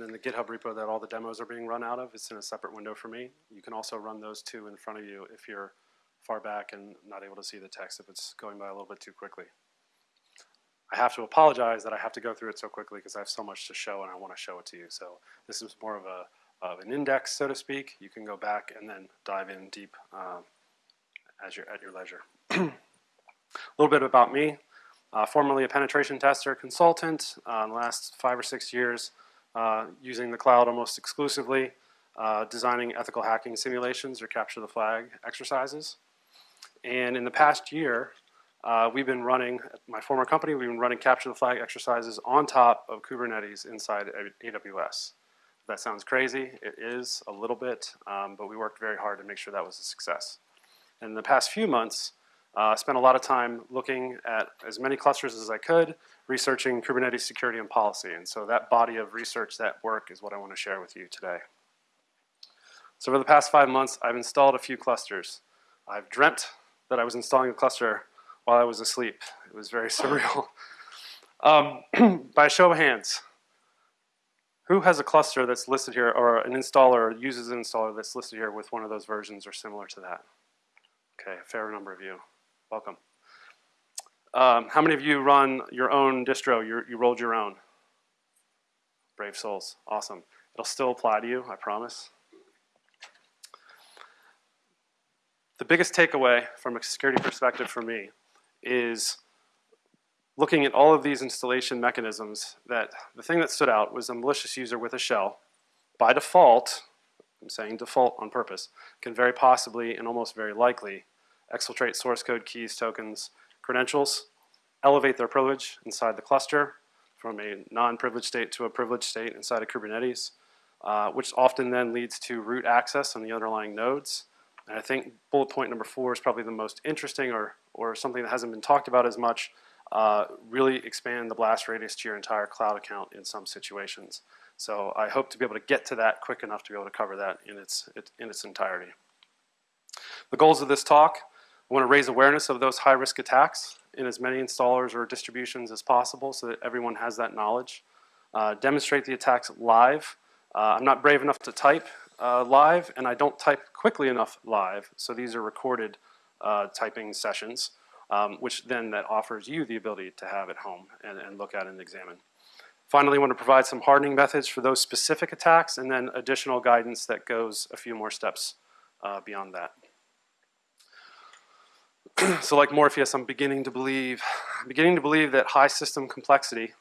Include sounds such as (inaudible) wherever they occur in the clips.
and then the GitHub repo that all the demos are being run out of, it's in a separate window for me. You can also run those two in front of you if you're far back and not able to see the text if it's going by a little bit too quickly. I have to apologize that I have to go through it so quickly because I have so much to show and I want to show it to you. So this is more of a of an index, so to speak. You can go back and then dive in deep uh, as you're at your leisure. (clears throat) a little bit about me. Uh, formerly a penetration tester consultant. Uh, in the last five or six years, uh, using the cloud almost exclusively, uh, designing ethical hacking simulations or capture the flag exercises. And in the past year, uh, we've been running, my former company, we've been running capture the flag exercises on top of Kubernetes inside AWS. That sounds crazy. It is a little bit, um, but we worked very hard to make sure that was a success. In the past few months, I uh, spent a lot of time looking at as many clusters as I could, researching Kubernetes security and policy. And so that body of research, that work is what I want to share with you today. So for the past five months, I've installed a few clusters. I've dreamt that I was installing a cluster while I was asleep. It was very (laughs) surreal. Um, (clears throat) by a show of hands, who has a cluster that's listed here, or an installer or uses an installer that's listed here with one of those versions or similar to that? Okay, a fair number of you. Welcome. Um, how many of you run your own distro? You're, you rolled your own? Brave souls. Awesome. It'll still apply to you, I promise. The biggest takeaway from a security perspective for me is looking at all of these installation mechanisms that the thing that stood out was a malicious user with a shell. By default, I'm saying default on purpose, can very possibly and almost very likely exfiltrate source code keys, tokens, credentials, elevate their privilege inside the cluster from a non-privileged state to a privileged state inside of Kubernetes, uh, which often then leads to root access on the underlying nodes. And I think bullet point number four is probably the most interesting or, or something that hasn't been talked about as much, uh, really expand the blast radius to your entire cloud account in some situations. So I hope to be able to get to that quick enough to be able to cover that in its, in its entirety. The goals of this talk, I want to raise awareness of those high-risk attacks in as many installers or distributions as possible so that everyone has that knowledge. Uh, demonstrate the attacks live. Uh, I'm not brave enough to type uh, live, and I don't type quickly enough live, so these are recorded uh, typing sessions, um, which then that offers you the ability to have at home and, and look at and examine. Finally, I want to provide some hardening methods for those specific attacks and then additional guidance that goes a few more steps uh, beyond that. (clears throat) so like Morpheus, I'm beginning to believe, beginning to believe that high system complexity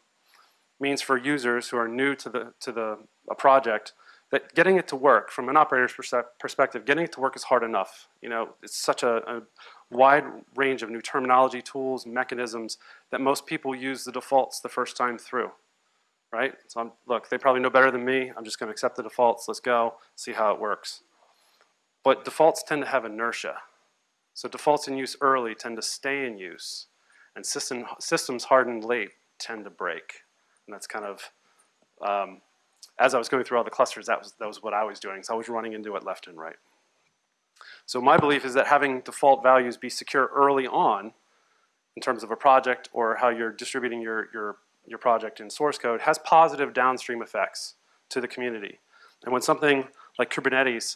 means for users who are new to the to the a project that getting it to work from an operator's perspective, getting it to work is hard enough. You know, it's such a, a wide range of new terminology, tools, mechanisms that most people use the defaults the first time through, right? So I'm, look, they probably know better than me. I'm just going to accept the defaults. Let's go, see how it works. But defaults tend to have inertia. So defaults in use early tend to stay in use, and system, systems hardened late tend to break. And that's kind of, um, as I was going through all the clusters, that was, that was what I was doing. So I was running into it left and right. So my belief is that having default values be secure early on in terms of a project or how you're distributing your, your, your project in source code has positive downstream effects to the community. And when something like Kubernetes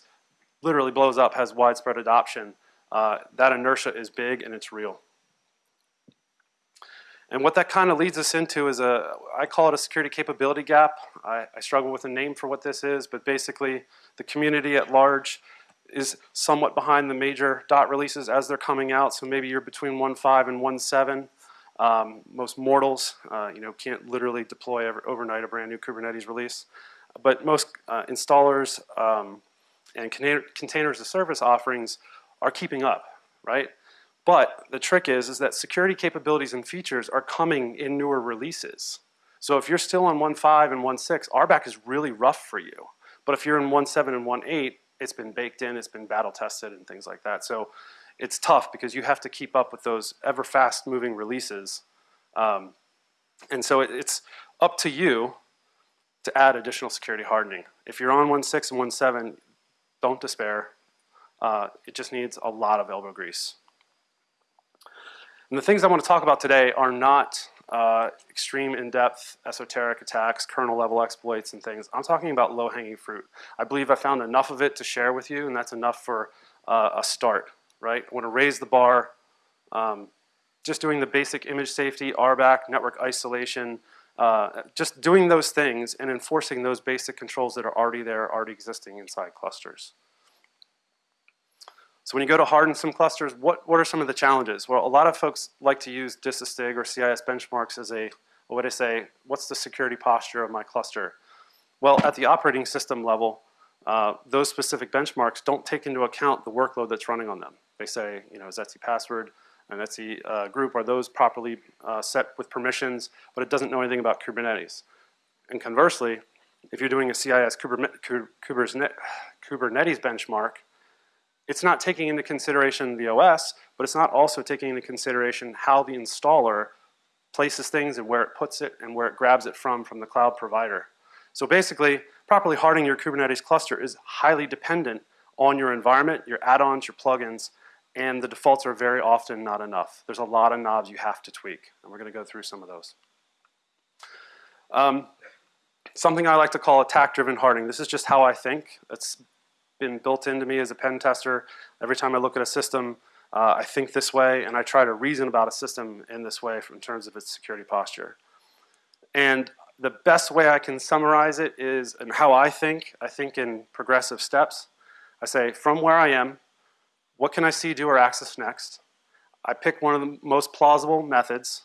literally blows up, has widespread adoption, uh, that inertia is big and it's real. And what that kind of leads us into is a, I call it a security capability gap. I, I, struggle with a name for what this is, but basically the community at large is somewhat behind the major dot releases as they're coming out. So maybe you're between 1.5 and 1.7. Um, most mortals, uh, you know, can't literally deploy every, overnight a brand new Kubernetes release. But most uh, installers um, and container, containers as service offerings are keeping up, right? But the trick is, is that security capabilities and features are coming in newer releases. So if you're still on 1.5 and 1.6, RBAC is really rough for you. But if you're in 1.7 and 1.8, it's been baked in, it's been battle tested and things like that. So it's tough because you have to keep up with those ever fast moving releases. Um, and so it, it's up to you to add additional security hardening. If you're on 1.6 and 1.7, don't despair. Uh, it just needs a lot of elbow grease. And the things I want to talk about today are not uh, extreme in-depth esoteric attacks, kernel level exploits and things. I'm talking about low-hanging fruit. I believe I found enough of it to share with you and that's enough for uh, a start, right? I want to raise the bar, um, just doing the basic image safety, RBAC, network isolation, uh, just doing those things and enforcing those basic controls that are already there, already existing inside clusters. So when you go to harden some clusters, what, what are some of the challenges? Well, a lot of folks like to use DISASTIG or CIS benchmarks as a, what would I say, what's the security posture of my cluster? Well, at the operating system level, uh, those specific benchmarks don't take into account the workload that's running on them. They say, you know, is Etsy password and Etsy uh, group, are those properly uh, set with permissions, but it doesn't know anything about Kubernetes. And conversely, if you're doing a CIS Kubernetes benchmark, it's not taking into consideration the OS, but it's not also taking into consideration how the installer places things and where it puts it and where it grabs it from from the cloud provider. So basically, properly hardening your Kubernetes cluster is highly dependent on your environment, your add-ons, your plugins, and the defaults are very often not enough. There's a lot of knobs you have to tweak, and we're gonna go through some of those. Um, something I like to call attack-driven hardening. This is just how I think. It's been built into me as a pen tester. Every time I look at a system, uh, I think this way, and I try to reason about a system in this way in terms of its security posture. And the best way I can summarize it is, and how I think, I think in progressive steps. I say, from where I am, what can I see, do, or access next? I pick one of the most plausible methods,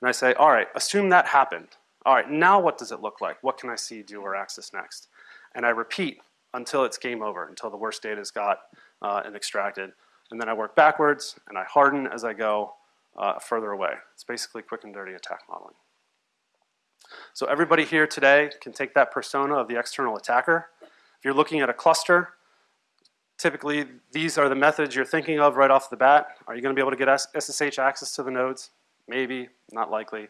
and I say, all right, assume that happened. All right, now what does it look like? What can I see, do, or access next? And I repeat until it's game over, until the worst data is got uh, and extracted. And then I work backwards and I harden as I go uh, further away. It's basically quick and dirty attack modeling. So everybody here today can take that persona of the external attacker. If you're looking at a cluster, typically these are the methods you're thinking of right off the bat. Are you gonna be able to get SSH access to the nodes? Maybe, not likely.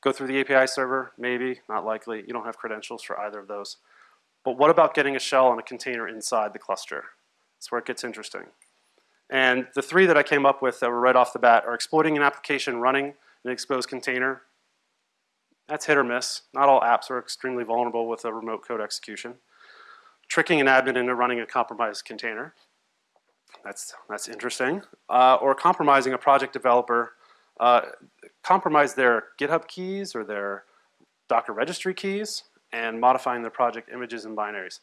Go through the API server? Maybe, not likely. You don't have credentials for either of those. But what about getting a shell and a container inside the cluster? That's where it gets interesting. And the three that I came up with that were right off the bat are exploiting an application running an exposed container. That's hit or miss. Not all apps are extremely vulnerable with a remote code execution. Tricking an admin into running a compromised container. That's, that's interesting. Uh, or compromising a project developer, uh, compromise their GitHub keys or their Docker registry keys and modifying the project images and binaries.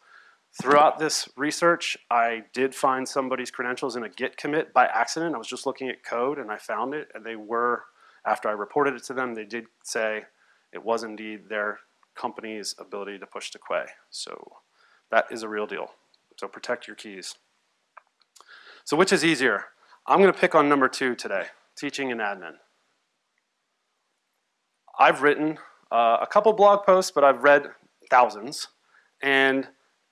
Throughout this research, I did find somebody's credentials in a Git commit by accident. I was just looking at code and I found it and they were, after I reported it to them, they did say it was indeed their company's ability to push to Quay. So that is a real deal. So protect your keys. So which is easier? I'm gonna pick on number two today, teaching an admin. I've written uh, a couple blog posts, but I've read thousands. And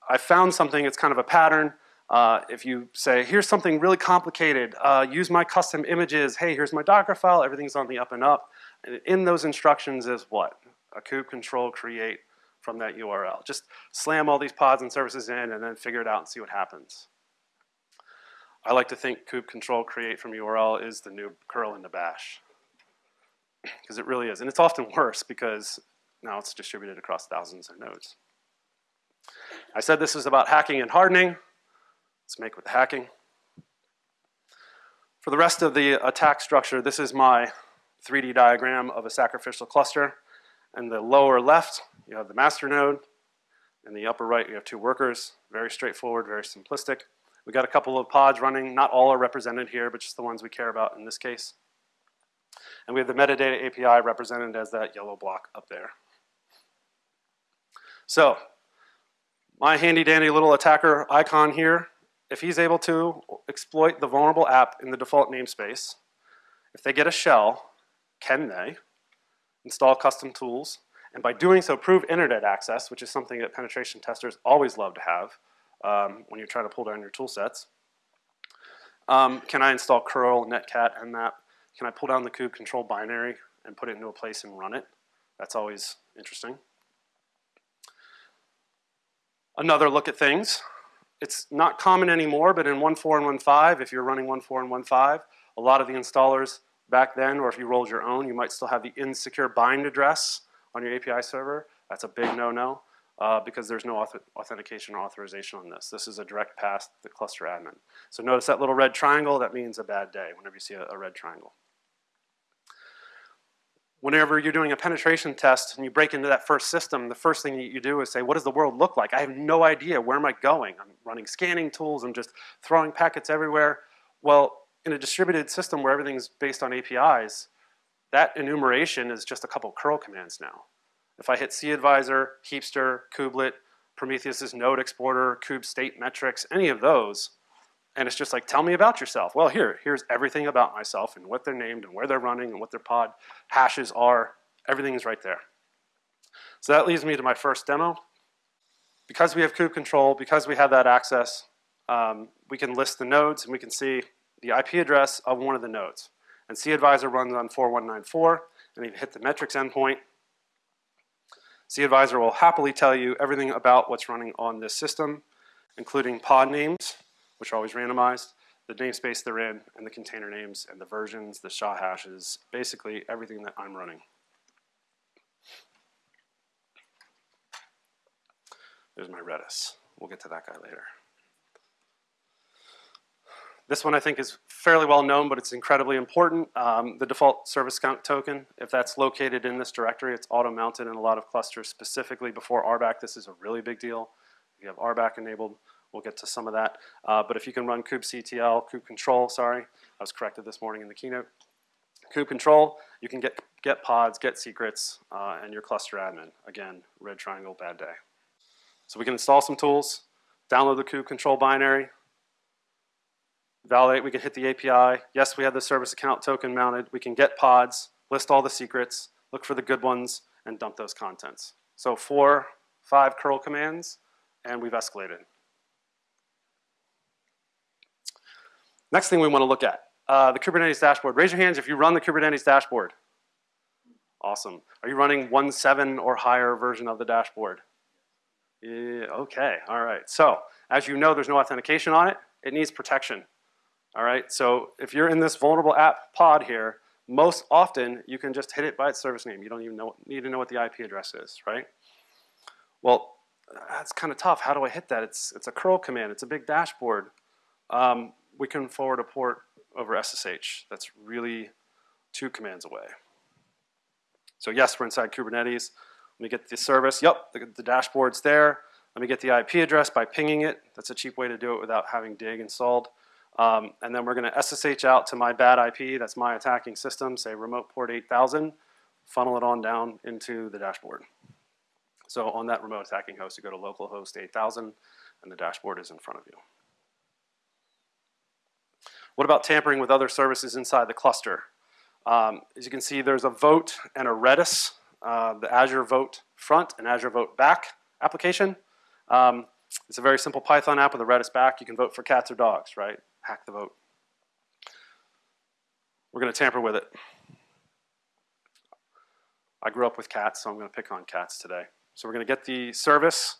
I found something, it's kind of a pattern. Uh, if you say, here's something really complicated, uh, use my custom images, hey, here's my Docker file, everything's on the up and up. And in those instructions is what? A kube control create from that URL. Just slam all these pods and services in and then figure it out and see what happens. I like to think kube control create from URL is the new curl in the bash. Because it really is. And it's often (laughs) worse because now it's distributed across thousands of nodes. I said this was about hacking and hardening. Let's make with the hacking. For the rest of the attack structure, this is my 3D diagram of a sacrificial cluster. In the lower left, you have the master node. In the upper right, you have two workers. Very straightforward, very simplistic. We got a couple of pods running. Not all are represented here, but just the ones we care about in this case. And we have the metadata API represented as that yellow block up there. So, my handy dandy little attacker icon here, if he's able to exploit the vulnerable app in the default namespace, if they get a shell, can they install custom tools, and by doing so prove internet access, which is something that penetration testers always love to have um, when you're trying to pull down your tool sets. Um, can I install curl, netcat, nmap? Can I pull down the kube control binary and put it into a place and run it? That's always interesting. Another look at things. It's not common anymore, but in 1.4 and 1.5, if you're running 1.4 and 1.5, a lot of the installers back then, or if you rolled your own, you might still have the insecure bind address on your API server. That's a big no-no uh, because there's no auth authentication or authorization on this. This is a direct pass to the cluster admin. So notice that little red triangle, that means a bad day whenever you see a, a red triangle. Whenever you're doing a penetration test and you break into that first system, the first thing you do is say, what does the world look like? I have no idea, where am I going? I'm running scanning tools, I'm just throwing packets everywhere. Well, in a distributed system where everything's based on APIs, that enumeration is just a couple curl commands now. If I hit cadvisor, heapster, kubelet, Prometheus's node exporter, kube state metrics, any of those, and it's just like, tell me about yourself. Well, here, here's everything about myself and what they're named and where they're running and what their pod hashes are. Everything is right there. So that leads me to my first demo. Because we have kube control, because we have that access, um, we can list the nodes and we can see the IP address of one of the nodes. And cAdvisor runs on 4194, and you hit the metrics endpoint, cAdvisor will happily tell you everything about what's running on this system, including pod names, which are always randomized, the namespace they're in, and the container names, and the versions, the SHA hashes, basically everything that I'm running. There's my Redis. We'll get to that guy later. This one I think is fairly well known, but it's incredibly important. Um, the default service account token, if that's located in this directory, it's auto-mounted in a lot of clusters, specifically before RBAC. This is a really big deal. If you have RBAC enabled, we'll get to some of that. Uh, but if you can run kubectl, kube control, sorry, I was corrected this morning in the keynote. Kube control, you can get, get pods, get secrets, uh, and your cluster admin. Again, red triangle, bad day. So we can install some tools, download the kube control binary, validate, we can hit the API. Yes, we have the service account token mounted. We can get pods, list all the secrets, look for the good ones, and dump those contents. So four, five curl commands, and we've escalated. Next thing we want to look at, uh, the Kubernetes dashboard. Raise your hands if you run the Kubernetes dashboard. Awesome. Are you running 1.7 or higher version of the dashboard? Yeah, okay, all right. So, as you know, there's no authentication on it. It needs protection. All right, so if you're in this vulnerable app pod here, most often you can just hit it by its service name. You don't even know, need to know what the IP address is, right? Well, that's kind of tough. How do I hit that? It's, it's a curl command. It's a big dashboard. Um, we can forward a port over SSH. That's really two commands away. So yes, we're inside Kubernetes. Let me get the service. Yep, the, the dashboard's there. Let me get the IP address by pinging it. That's a cheap way to do it without having dig installed. Um, and then we're going to SSH out to my bad IP, that's my attacking system, say remote port 8000, funnel it on down into the dashboard. So on that remote attacking host, you go to localhost 8000, and the dashboard is in front of you. What about tampering with other services inside the cluster? Um, as you can see, there's a vote and a Redis, uh, the Azure Vote front and Azure Vote back application. Um, it's a very simple Python app with a Redis back. You can vote for cats or dogs, right? hack the vote. We're going to tamper with it. I grew up with cats, so I'm going to pick on cats today. So we're going to get the service,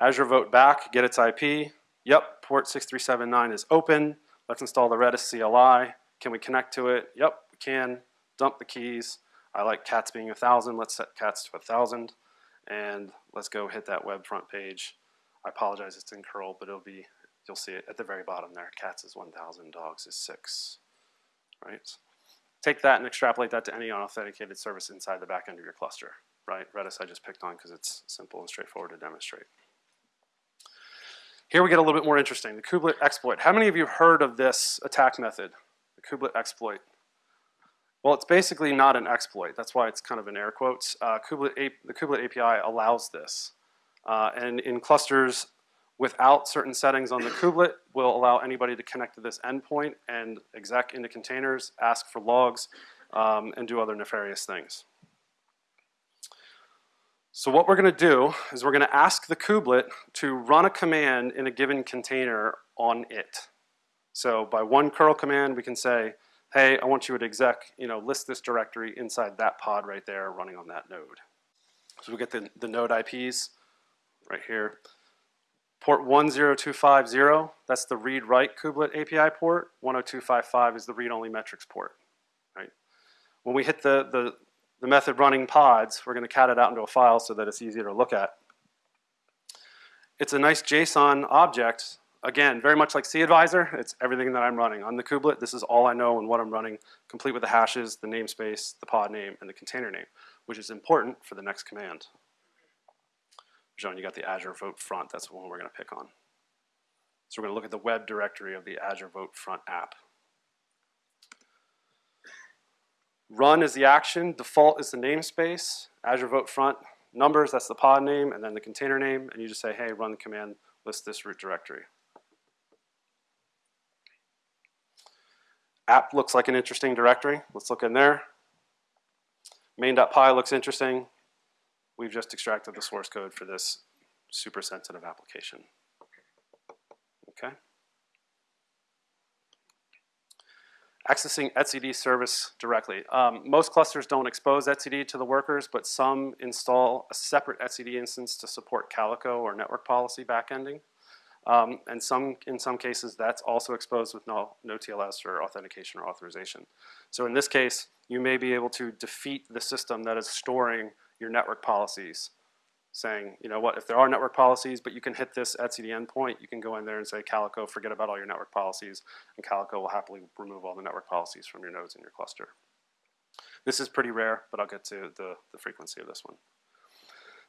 Azure Vote back, get its IP. Yep, port 6379 is open. Let's install the Redis CLI. Can we connect to it? Yep, we can. Dump the keys. I like cats being 1,000. Let's set cats to 1,000. And let's go hit that web front page. I apologize, it's in curl, but it'll be you'll see it at the very bottom there. Cats is 1,000, dogs is 6, right? Take that and extrapolate that to any unauthenticated service inside the back end of your cluster, right? Redis I just picked on because it's simple and straightforward to demonstrate. Here we get a little bit more interesting, the kubelet exploit. How many of you heard of this attack method, the kubelet exploit? Well, it's basically not an exploit. That's why it's kind of in air quotes. Uh, kubelet the kubelet API allows this. Uh, and in clusters without certain settings on the kubelet will allow anybody to connect to this endpoint and exec into containers, ask for logs, um, and do other nefarious things. So what we're going to do is we're going to ask the kubelet to run a command in a given container on it. So by one curl command, we can say, hey, I want you to exec, you know, list this directory inside that pod right there running on that node. So we get the, the node IPs right here. Port 10250, that's the read-write kubelet API port. 10255 is the read-only metrics port, right? When we hit the, the, the method running pods, we're going to cat it out into a file so that it's easier to look at. It's a nice JSON object. Again, very much like CAdvisor, it's everything that I'm running. On the kubelet, this is all I know and what I'm running, complete with the hashes, the namespace, the pod name, and the container name, which is important for the next command. John, you got the Azure Vote Front. That's the one we're going to pick on. So we're going to look at the web directory of the Azure Vote Front app. Run is the action. Default is the namespace. Azure Vote Front numbers, that's the pod name, and then the container name. And you just say, hey, run the command, list this root directory. App looks like an interesting directory. Let's look in there. Main.py looks interesting. We've just extracted the source code for this super sensitive application. Okay. Accessing etcd service directly. Um, most clusters don't expose etcd to the workers, but some install a separate etcd instance to support Calico or network policy backending. Um, and some, in some cases, that's also exposed with no, no TLS or authentication or authorization. So in this case, you may be able to defeat the system that is storing your network policies saying, you know what, if there are network policies, but you can hit this etcd endpoint, you can go in there and say, Calico, forget about all your network policies, and Calico will happily remove all the network policies from your nodes in your cluster. This is pretty rare, but I'll get to the, the frequency of this one.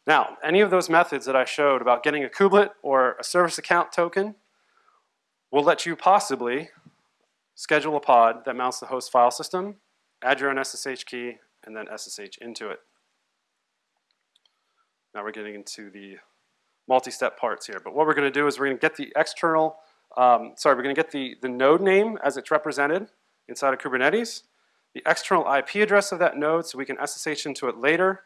Now, any of those methods that I showed about getting a kubelet or a service account token will let you possibly schedule a pod that mounts the host file system, add your own SSH key, and then SSH into it. Now we're getting into the multi-step parts here. But what we're going to do is we're going to get the external, um, sorry, we're going to get the, the node name as it's represented inside of Kubernetes, the external IP address of that node so we can SSH into it later,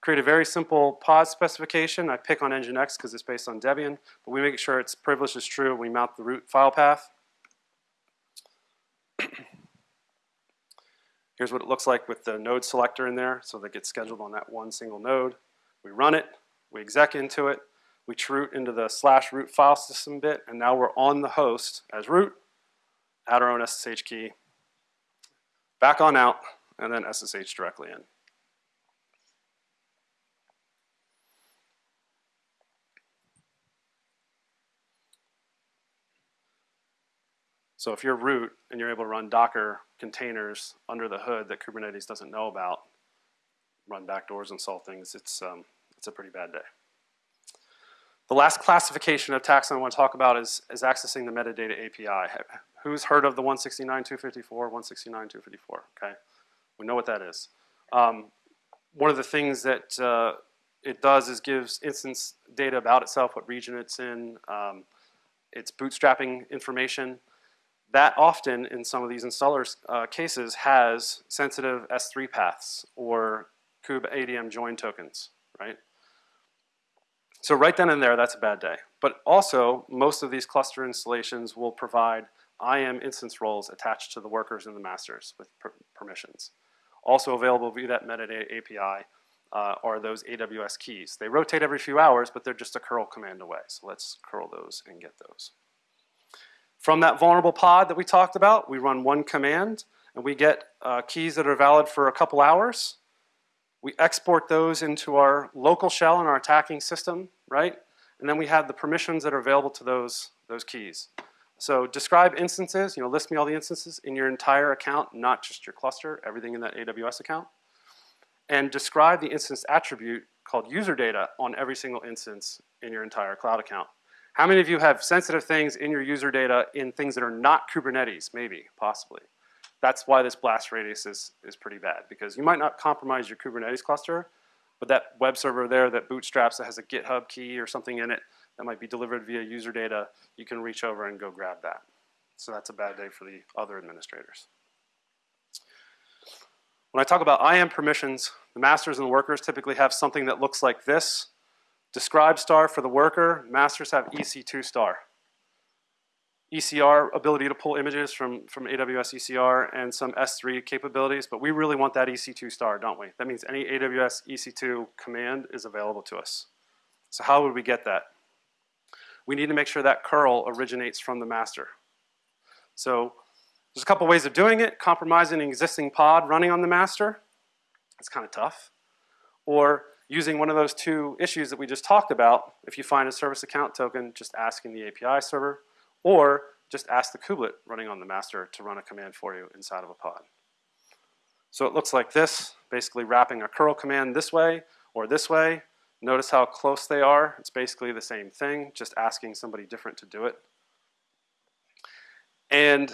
create a very simple pod specification. I pick on Nginx because it's based on Debian, but we make sure its privilege is true. And we mount the root file path. Here's what it looks like with the node selector in there, so that gets scheduled on that one single node. We run it, we exec into it, we root into the slash root file system bit, and now we're on the host as root, add our own SSH key, back on out, and then SSH directly in. So if you're root and you're able to run Docker containers under the hood that Kubernetes doesn't know about, run backdoors, and solve things, it's, um, it's a pretty bad day. The last classification of attacks I want to talk about is, is accessing the metadata API. Who's heard of the 169.254, 169.254, okay? We know what that is. Um, one of the things that uh, it does is gives instance data about itself, what region it's in, um, it's bootstrapping information. That often, in some of these installers uh, cases, has sensitive S3 paths or kube ADM join tokens, right? So right then and there, that's a bad day. But also, most of these cluster installations will provide IAM instance roles attached to the workers and the masters with per permissions. Also available via that metadata API uh, are those AWS keys. They rotate every few hours, but they're just a curl command away. So let's curl those and get those. From that vulnerable pod that we talked about, we run one command, and we get uh, keys that are valid for a couple hours. We export those into our local shell in our attacking system, right? And then we have the permissions that are available to those, those keys. So describe instances, you know, list me all the instances in your entire account, not just your cluster, everything in that AWS account. And describe the instance attribute called user data on every single instance in your entire cloud account. How many of you have sensitive things in your user data in things that are not Kubernetes? Maybe, possibly. That's why this blast radius is, is pretty bad because you might not compromise your Kubernetes cluster, but that web server there that bootstraps that has a GitHub key or something in it that might be delivered via user data, you can reach over and go grab that. So that's a bad day for the other administrators. When I talk about IAM permissions, the masters and the workers typically have something that looks like this. Describe star for the worker, masters have EC2 star. ECR ability to pull images from, from AWS ECR and some S3 capabilities, but we really want that EC2 star, don't we? That means any AWS EC2 command is available to us. So how would we get that? We need to make sure that curl originates from the master. So There's a couple ways of doing it. Compromising an existing pod running on the master. It's kind of tough. Or using one of those two issues that we just talked about. If you find a service account token, just asking the API server. Or just ask the kubelet running on the master to run a command for you inside of a pod. So it looks like this, basically wrapping a curl command this way or this way. Notice how close they are. It's basically the same thing, just asking somebody different to do it. And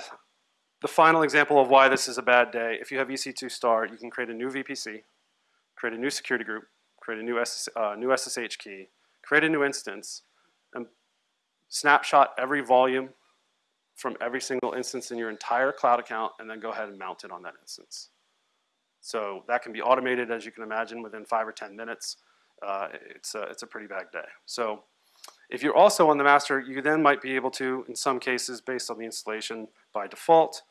the final example of why this is a bad day, if you have EC2 star, you can create a new VPC, create a new security group, create a new, SS, uh, new SSH key, create a new instance, snapshot every volume from every single instance in your entire cloud account, and then go ahead and mount it on that instance. So that can be automated, as you can imagine, within five or 10 minutes. Uh, it's, a, it's a pretty bad day. So if you're also on the master, you then might be able to, in some cases, based on the installation by default,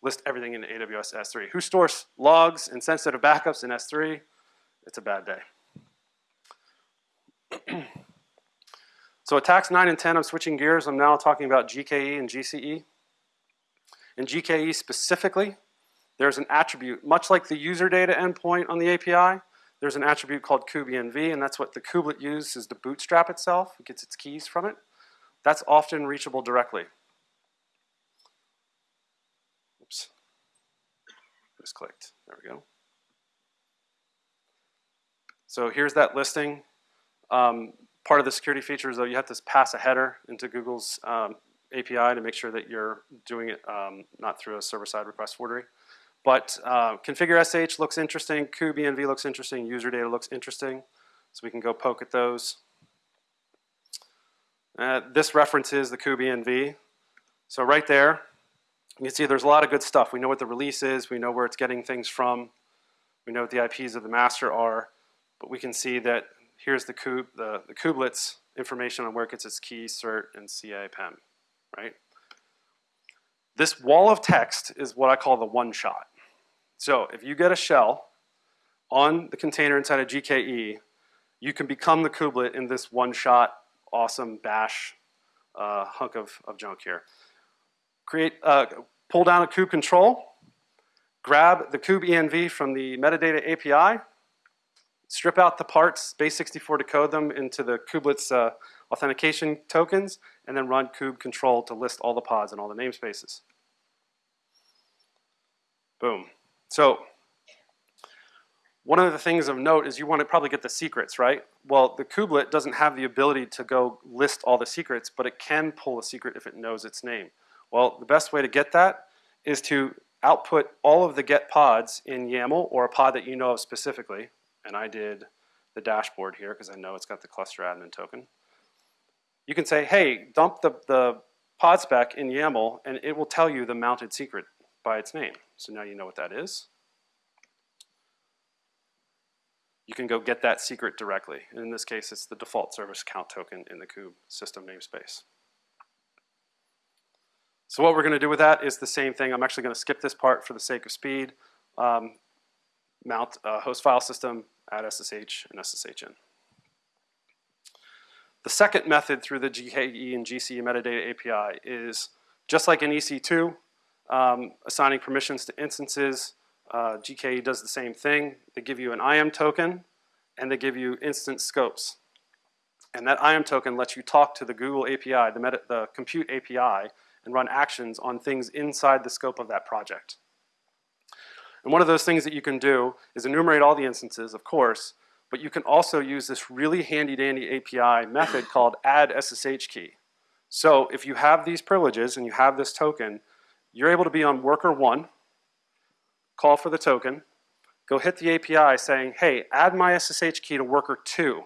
list everything in AWS S3. Who stores logs and sensitive backups in S3? It's a bad day. (clears throat) so attacks 9 and 10, I'm switching gears. I'm now talking about GKE and GCE. In GKE specifically, there's an attribute, much like the user data endpoint on the API, there's an attribute called kubeenv, and that's what the kubelet uses to bootstrap itself. It gets its keys from it. That's often reachable directly. Oops. Just clicked. There we go. So here's that listing. Um, part of the security feature is though, you have to pass a header into Google's um, API to make sure that you're doing it um, not through a server-side request forgery. But uh, configure SH looks interesting, kubeenv looks interesting, user data looks interesting. So we can go poke at those. Uh, this references the kubeenv. So right there, you can see there's a lot of good stuff. We know what the release is, we know where it's getting things from, we know what the IPs of the master are, but we can see that here's the, kube, the, the kubelet's information on where it gets its key, cert, and CA PEM, right? This wall of text is what I call the one shot. So if you get a shell on the container inside of GKE, you can become the kubelet in this one-shot, awesome bash uh, hunk of, of junk here. Create, uh, pull down a kube control, grab the kubeenv from the metadata API, strip out the parts, base64 decode them into the kubelet's uh, authentication tokens, and then run kube control to list all the pods and all the namespaces. Boom. So one of the things of note is you want to probably get the secrets, right? Well, the kubelet doesn't have the ability to go list all the secrets, but it can pull a secret if it knows its name. Well, the best way to get that is to output all of the get pods in YAML or a pod that you know of specifically. And I did the dashboard here because I know it's got the cluster admin token. You can say, hey, dump the, the pod spec in YAML and it will tell you the mounted secret by its name. So now you know what that is. You can go get that secret directly. And in this case, it's the default service account token in the kube system namespace. So what we're going to do with that is the same thing. I'm actually going to skip this part for the sake of speed. Um, mount a host file system, add SSH and SSH in. The second method through the GKE and GCE metadata API is just like in EC2, um, assigning permissions to instances. Uh, GKE does the same thing. They give you an IAM token and they give you instance scopes. And that IAM token lets you talk to the Google API, the, the compute API, and run actions on things inside the scope of that project. And one of those things that you can do is enumerate all the instances, of course, but you can also use this really handy dandy API method called add SSH key. So if you have these privileges and you have this token, you're able to be on worker one, call for the token, go hit the API saying, hey, add my SSH key to worker two.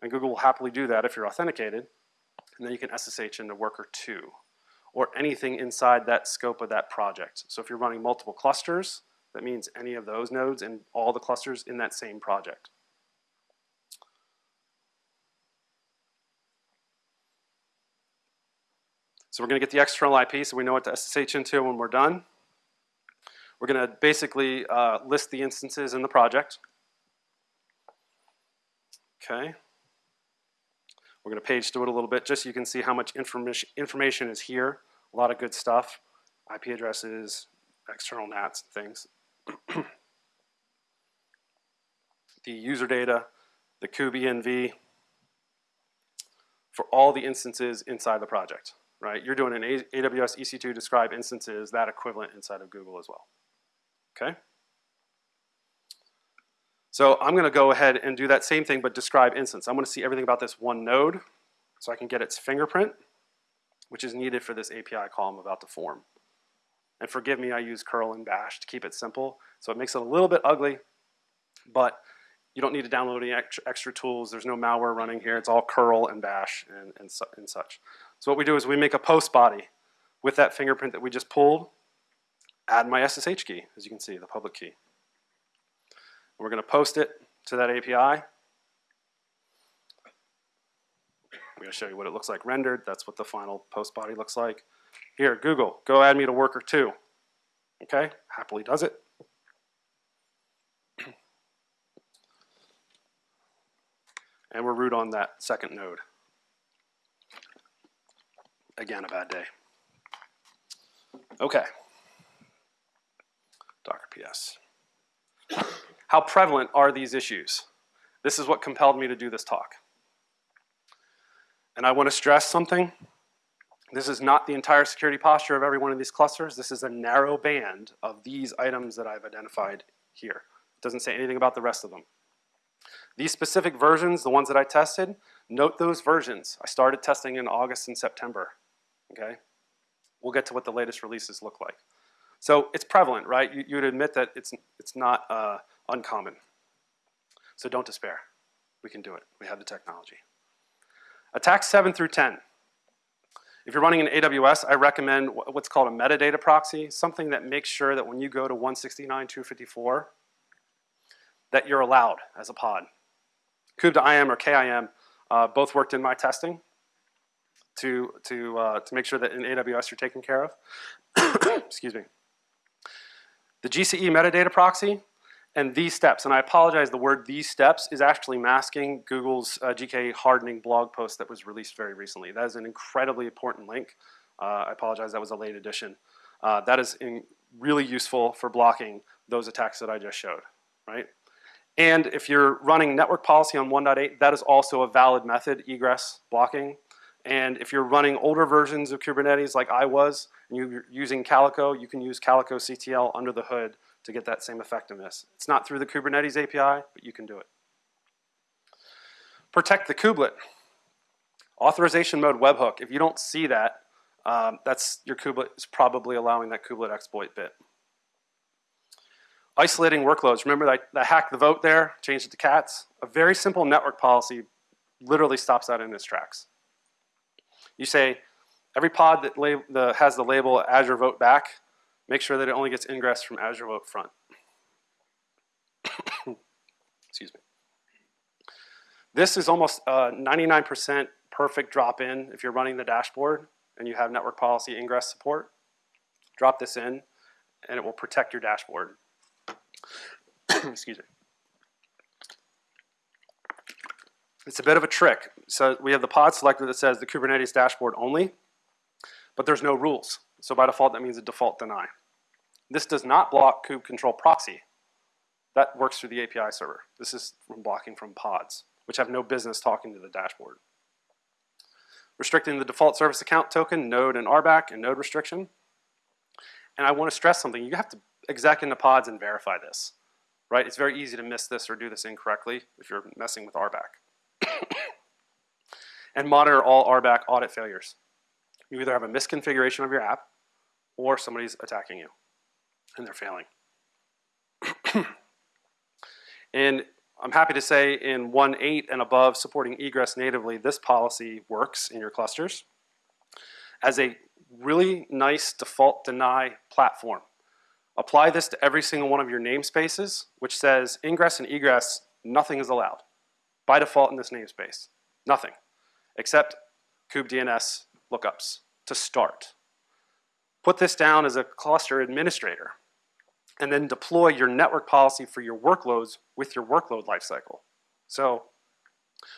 And Google will happily do that if you're authenticated. And then you can SSH into worker two or anything inside that scope of that project. So if you're running multiple clusters, that means any of those nodes and all the clusters in that same project. So we're going to get the external IP so we know what to SSH into when we're done. We're going to basically uh, list the instances in the project. Okay. We're going to page through it a little bit just so you can see how much information, information is here. A lot of good stuff. IP addresses, external NATs, things. (clears throat) the user data, the kube for all the instances inside the project, right? You're doing an AWS EC2 describe instances, that equivalent inside of Google as well, okay? So I'm gonna go ahead and do that same thing but describe instance. I'm gonna see everything about this one node so I can get its fingerprint, which is needed for this API call I'm about to form. And forgive me, I use curl and bash to keep it simple. So it makes it a little bit ugly, but you don't need to download any extra, extra tools. There's no malware running here. It's all curl and bash and, and, su and such. So what we do is we make a post body with that fingerprint that we just pulled, add my SSH key, as you can see, the public key. We're going to post it to that API. I'm going to show you what it looks like rendered. That's what the final post body looks like. Here, Google, go add me to worker two. Okay, happily does it. and we're root on that second node. Again, a bad day. Okay. Docker PS. How prevalent are these issues? This is what compelled me to do this talk. And I want to stress something. This is not the entire security posture of every one of these clusters. This is a narrow band of these items that I've identified here. It doesn't say anything about the rest of them. These specific versions, the ones that I tested, note those versions. I started testing in August and September, okay? We'll get to what the latest releases look like. So it's prevalent, right? You, would admit that it's, it's not uh, uncommon. So don't despair. We can do it. We have the technology. Attacks 7 through 10. If you're running an AWS, I recommend what's called a metadata proxy, something that makes sure that when you go to 169.254, that you're allowed as a pod. kube2im or KIM uh, both worked in my testing to, to, uh, to make sure that in AWS you're taken care of. (coughs) Excuse me. The GCE metadata proxy and these steps, and I apologize, the word these steps is actually masking Google's uh, GK hardening blog post that was released very recently. That is an incredibly important link. Uh, I apologize, that was a late addition. Uh, that is really useful for blocking those attacks that I just showed, right? And if you're running network policy on 1.8, that is also a valid method, egress blocking. And if you're running older versions of Kubernetes like I was, and you're using Calico, you can use Calico CTL under the hood to get that same effectiveness. It's not through the Kubernetes API, but you can do it. Protect the kubelet. Authorization mode webhook. If you don't see that, um, that's your kubelet is probably allowing that kubelet exploit bit. Isolating workloads. Remember that, that hack the vote there, change it to cats? A very simple network policy literally stops that in its tracks. You say, every pod that the, has the label Azure Vote Back, make sure that it only gets ingress from Azure Vote Front. (coughs) Excuse me. This is almost uh, 99% perfect drop-in if you're running the dashboard and you have network policy ingress support. Drop this in and it will protect your dashboard. (coughs) Excuse me. It's a bit of a trick. So we have the pod selector that says the Kubernetes dashboard only, but there's no rules. So by default, that means a default deny. This does not block kube control proxy. That works through the API server. This is from blocking from pods, which have no business talking to the dashboard. Restricting the default service account token, node and RBAC, and node restriction. And I want to stress something. You have to exec into pods and verify this, right? It's very easy to miss this or do this incorrectly if you're messing with RBAC. (coughs) and monitor all RBAC audit failures. You either have a misconfiguration of your app or somebody's attacking you and they're failing. (clears throat) and I'm happy to say in 1.8 and above supporting egress natively, this policy works in your clusters as a really nice default deny platform. Apply this to every single one of your namespaces, which says ingress and egress, nothing is allowed. By default in this namespace, nothing, except kubedns lookups to start. Put this down as a cluster administrator, and then deploy your network policy for your workloads with your workload lifecycle. So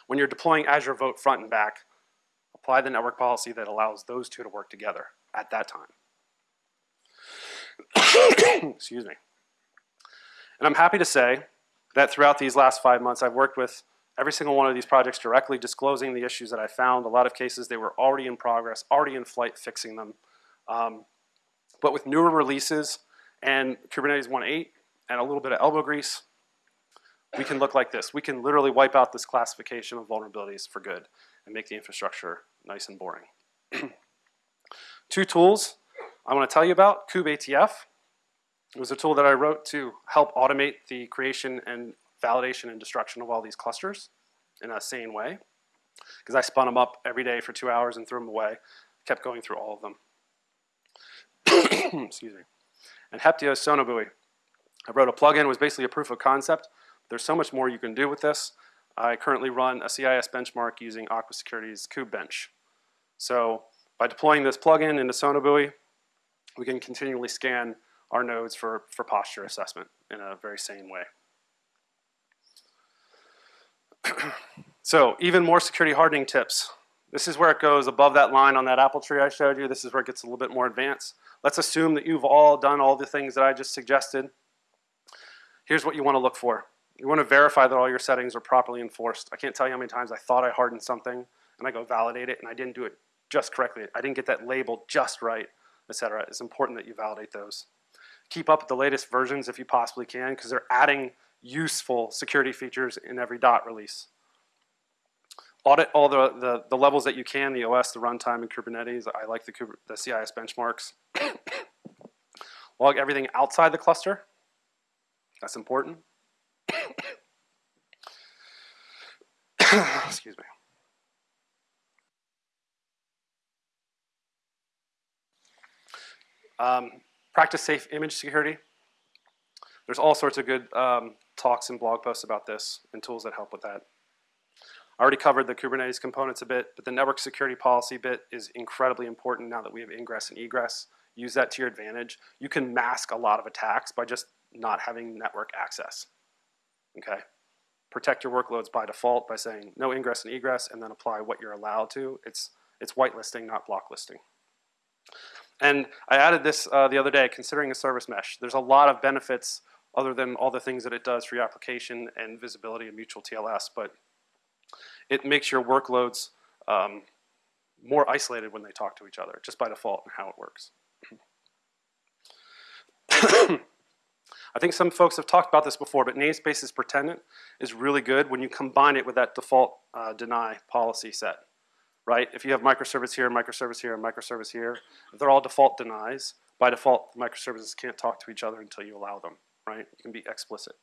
when you're deploying Azure Vote front and back, apply the network policy that allows those two to work together at that time. (coughs) Excuse me. And I'm happy to say that throughout these last five months, I've worked with every single one of these projects directly disclosing the issues that I found. A lot of cases, they were already in progress, already in flight, fixing them. Um, but with newer releases and Kubernetes 1.8 and a little bit of elbow grease, we can look like this. We can literally wipe out this classification of vulnerabilities for good and make the infrastructure nice and boring. (clears throat) Two tools I want to tell you about, kubeATF. It was a tool that I wrote to help automate the creation and validation and destruction of all these clusters in a sane way. Because I spun them up every day for two hours and threw them away. Kept going through all of them. (coughs) Excuse me. And Heptio Sonobuoy. I wrote a plugin, was basically a proof of concept. There's so much more you can do with this. I currently run a CIS benchmark using Aqua Security's KubeBench. So by deploying this plugin into Sonobuoy, we can continually scan our nodes for, for posture assessment in a very sane way. (coughs) so even more security hardening tips. This is where it goes above that line on that apple tree I showed you. This is where it gets a little bit more advanced. Let's assume that you've all done all the things that I just suggested. Here's what you want to look for. You want to verify that all your settings are properly enforced. I can't tell you how many times I thought I hardened something and I go validate it and I didn't do it just correctly. I didn't get that label just right, etc. It's important that you validate those. Keep up with the latest versions if you possibly can because they're adding useful security features in every dot release. Audit all the, the, the levels that you can, the OS, the runtime, and Kubernetes. I like the, the CIS benchmarks. (coughs) Log everything outside the cluster. That's important. (coughs) Excuse me. Um, practice safe image security. There's all sorts of good um, talks and blog posts about this and tools that help with that. I already covered the Kubernetes components a bit, but the network security policy bit is incredibly important now that we have ingress and egress. Use that to your advantage. You can mask a lot of attacks by just not having network access, okay? Protect your workloads by default by saying no ingress and egress and then apply what you're allowed to. It's, it's whitelisting, not blocklisting. And I added this uh, the other day, considering a service mesh. There's a lot of benefits other than all the things that it does for your application and visibility and mutual TLS, but it makes your workloads um, more isolated when they talk to each other, just by default and how it works. (coughs) I think some folks have talked about this before, but namespaces pretendant is really good when you combine it with that default uh, deny policy set right? If you have microservice here, microservice here, and microservice here, if they're all default denies, by default, microservices can't talk to each other until you allow them, right? You can be explicit.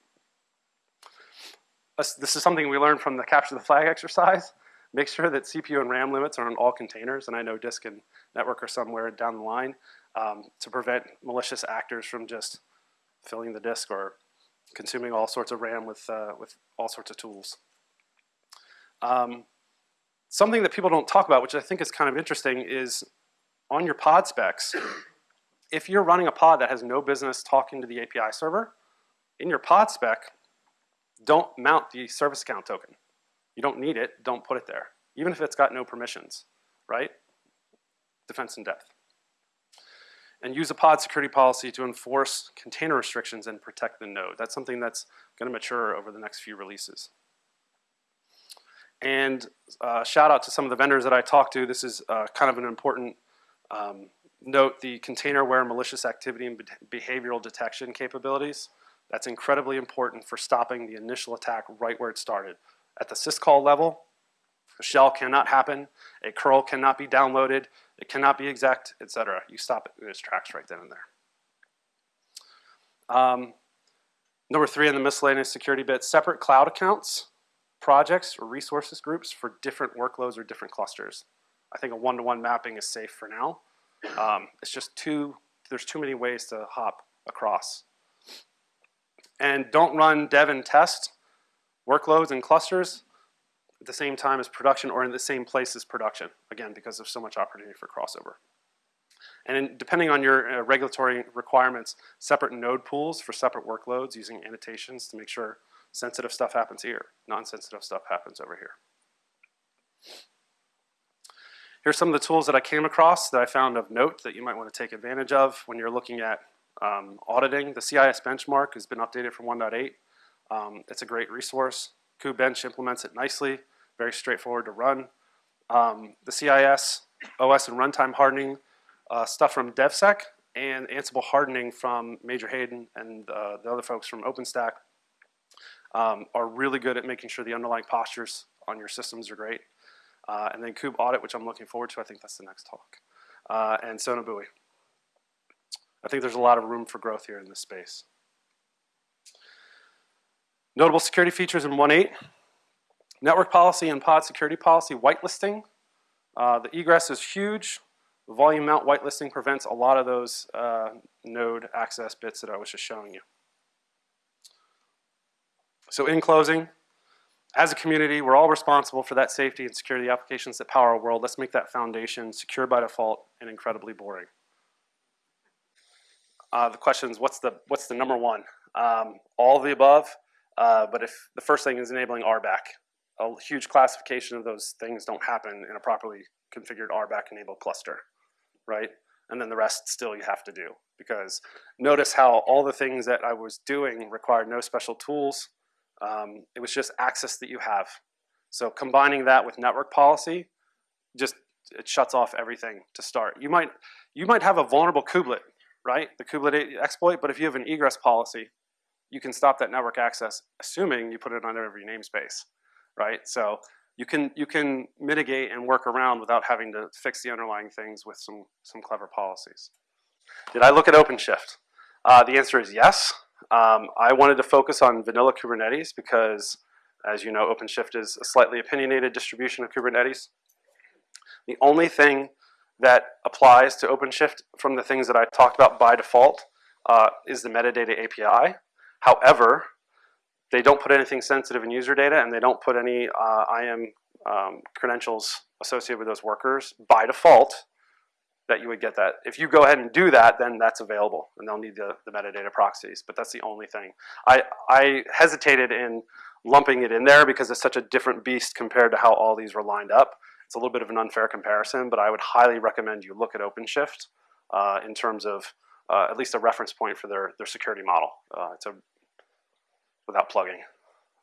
This is something we learned from the capture the flag exercise. (laughs) Make sure that CPU and RAM limits are on all containers, and I know disk and network are somewhere down the line um, to prevent malicious actors from just filling the disk or consuming all sorts of RAM with, uh, with all sorts of tools. Um, Something that people don't talk about, which I think is kind of interesting, is on your pod specs, (coughs) if you're running a pod that has no business talking to the API server, in your pod spec, don't mount the service account token. You don't need it, don't put it there. Even if it's got no permissions, right? Defense in depth. And use a pod security policy to enforce container restrictions and protect the node. That's something that's gonna mature over the next few releases. And uh, shout out to some of the vendors that I talked to. This is uh, kind of an important um, note, the container-aware malicious activity and behavioral detection capabilities. That's incredibly important for stopping the initial attack right where it started. At the syscall level, a shell cannot happen, a curl cannot be downloaded, it cannot be exec, etc. You stop it in its tracks right then and there. Um, number three in the miscellaneous security bit, separate cloud accounts projects or resources groups for different workloads or different clusters. I think a one-to-one -one mapping is safe for now. Um, it's just too, there's too many ways to hop across. And don't run dev and test workloads and clusters at the same time as production or in the same place as production, again, because there's so much opportunity for crossover. And in, depending on your uh, regulatory requirements, separate node pools for separate workloads using annotations to make sure Sensitive stuff happens here. Non-sensitive stuff happens over here. Here's some of the tools that I came across that I found of note that you might want to take advantage of when you're looking at um, auditing. The CIS benchmark has been updated from 1.8. Um, it's a great resource. KubeBench implements it nicely, very straightforward to run. Um, the CIS, OS and runtime hardening, uh, stuff from DevSec, and Ansible hardening from Major Hayden and uh, the other folks from OpenStack um, are really good at making sure the underlying postures on your systems are great. Uh, and then Kube Audit, which I'm looking forward to. I think that's the next talk. Uh, and Sonobuoy. I think there's a lot of room for growth here in this space. Notable security features in 1.8. Network policy and pod security policy whitelisting. Uh, the egress is huge. Volume mount whitelisting prevents a lot of those uh, node access bits that I was just showing you. So in closing, as a community, we're all responsible for that safety and security applications that power our world. Let's make that foundation secure by default and incredibly boring. Uh, the question is, what's the, what's the number one? Um, all of the above, uh, but if the first thing is enabling RBAC, a huge classification of those things don't happen in a properly configured RBAC enabled cluster, right? And then the rest still you have to do because notice how all the things that I was doing required no special tools, um, it was just access that you have. So combining that with network policy, just it shuts off everything to start. You might you might have a vulnerable kubelet, right? The kubelet exploit, but if you have an egress policy, you can stop that network access, assuming you put it on every namespace, right? So you can you can mitigate and work around without having to fix the underlying things with some some clever policies. Did I look at OpenShift? Uh, the answer is yes. Um, I wanted to focus on vanilla Kubernetes because, as you know, OpenShift is a slightly opinionated distribution of Kubernetes. The only thing that applies to OpenShift from the things that I talked about by default uh, is the metadata API. However, they don't put anything sensitive in user data and they don't put any uh, IAM um, credentials associated with those workers by default that you would get that. If you go ahead and do that, then that's available, and they'll need the, the metadata proxies, but that's the only thing. I, I hesitated in lumping it in there because it's such a different beast compared to how all these were lined up. It's a little bit of an unfair comparison, but I would highly recommend you look at OpenShift uh, in terms of uh, at least a reference point for their, their security model. Uh, it's a, without plugging.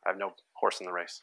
I have no horse in the race.